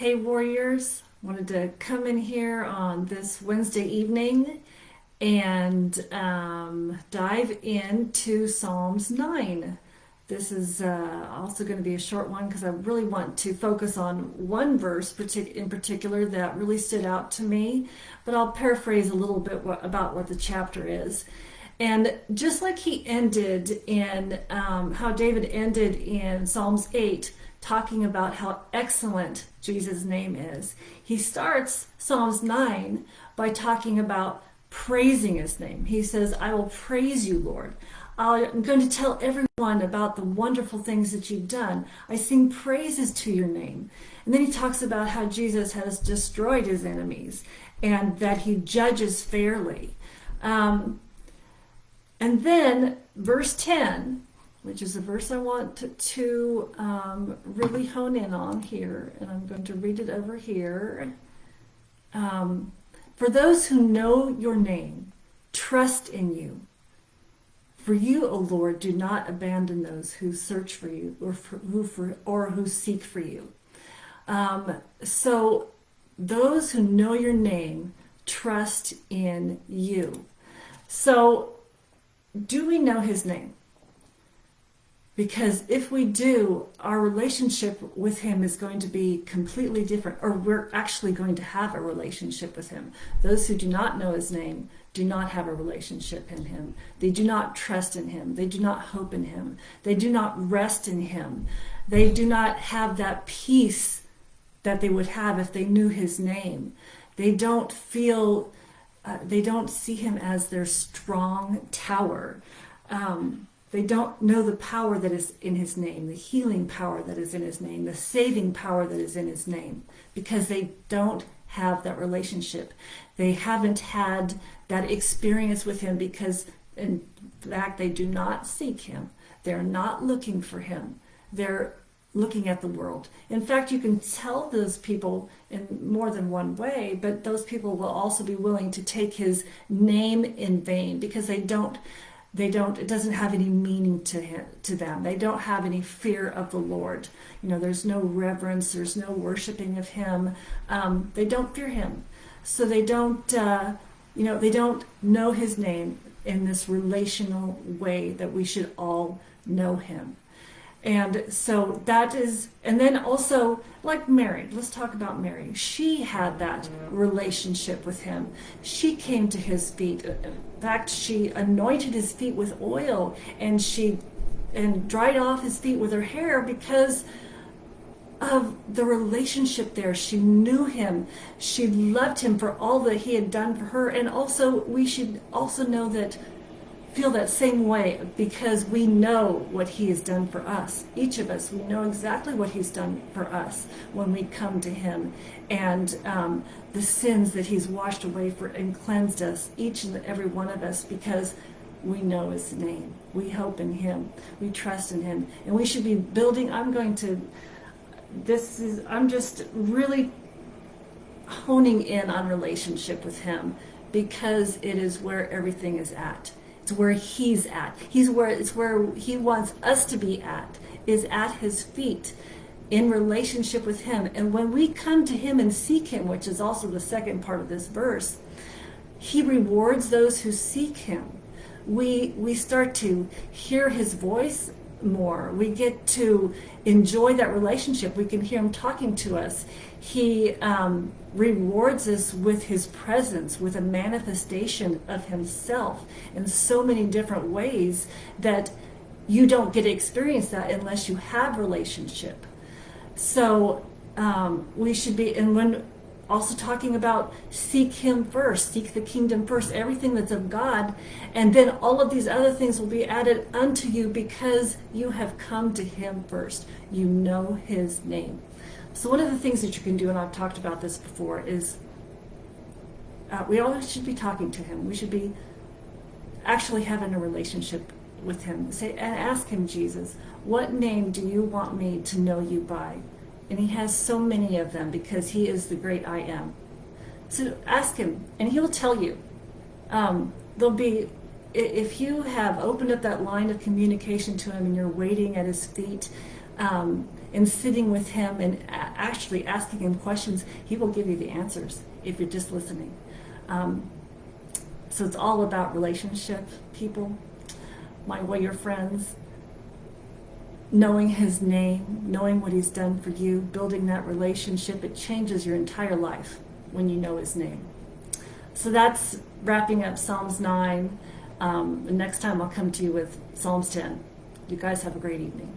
Hey Warriors, wanted to come in here on this Wednesday evening and um, dive into Psalms 9. This is uh, also going to be a short one because I really want to focus on one verse in particular that really stood out to me, but I'll paraphrase a little bit what, about what the chapter is. And just like he ended in um, how David ended in Psalms 8, talking about how excellent Jesus' name is. He starts Psalms 9 by talking about praising his name. He says, I will praise you, Lord. I'm going to tell everyone about the wonderful things that you've done. I sing praises to your name. And then he talks about how Jesus has destroyed his enemies and that he judges fairly. Um, and then verse 10 which is a verse I want to, to um, really hone in on here, and I'm going to read it over here. Um, for those who know your name, trust in you. For you, O Lord, do not abandon those who search for you or for, who for, or who seek for you. Um, so those who know your name trust in you. So do we know his name? Because if we do, our relationship with him is going to be completely different, or we're actually going to have a relationship with him. Those who do not know his name do not have a relationship in him. They do not trust in him. They do not hope in him. They do not rest in him. They do not have that peace that they would have if they knew his name. They don't feel, uh, they don't see him as their strong tower. Um, they don't know the power that is in his name, the healing power that is in his name, the saving power that is in his name, because they don't have that relationship. They haven't had that experience with him because, in fact, they do not seek him. They're not looking for him. They're looking at the world. In fact, you can tell those people in more than one way, but those people will also be willing to take his name in vain because they don't they don't it doesn't have any meaning to him to them. They don't have any fear of the lord. You know there's no reverence there's no worshiping of him. Um, they don't fear him. So they don't uh, you know they don't know his name in this relational way that we should all know him and so that is, and then also like Mary, let's talk about Mary. She had that relationship with him. She came to his feet. In fact, she anointed his feet with oil and she and dried off his feet with her hair because of the relationship there. She knew him. She loved him for all that he had done for her. And also, we should also know that feel that same way because we know what he has done for us. Each of us, we know exactly what he's done for us when we come to him and um, the sins that he's washed away for and cleansed us, each and every one of us, because we know his name. We hope in him. We trust in him. And we should be building, I'm going to, this is, I'm just really honing in on relationship with him because it is where everything is at. It's where he's at. He's where it's where he wants us to be at, is at his feet in relationship with him. And when we come to him and seek him, which is also the second part of this verse, he rewards those who seek him. We we start to hear his voice more. We get to enjoy that relationship. We can hear him talking to us. He um, rewards us with his presence, with a manifestation of himself in so many different ways that you don't get to experience that unless you have relationship. So um, we should be, and when also talking about seek him first, seek the kingdom first, everything that's of God, and then all of these other things will be added unto you because you have come to him first. You know his name. So one of the things that you can do, and I've talked about this before, is uh, we all should be talking to him. We should be actually having a relationship with him. Say and ask him, Jesus, what name do you want me to know you by? And he has so many of them because he is the great I am. So ask him, and he'll tell you. Um, there'll be, if you have opened up that line of communication to him and you're waiting at his feet, um, and sitting with him and actually asking him questions, he will give you the answers if you're just listening. Um, so it's all about relationship, people, my warrior friends, knowing his name, knowing what he's done for you, building that relationship. It changes your entire life when you know his name. So that's wrapping up Psalms 9. Um, the next time I'll come to you with Psalms 10. You guys have a great evening.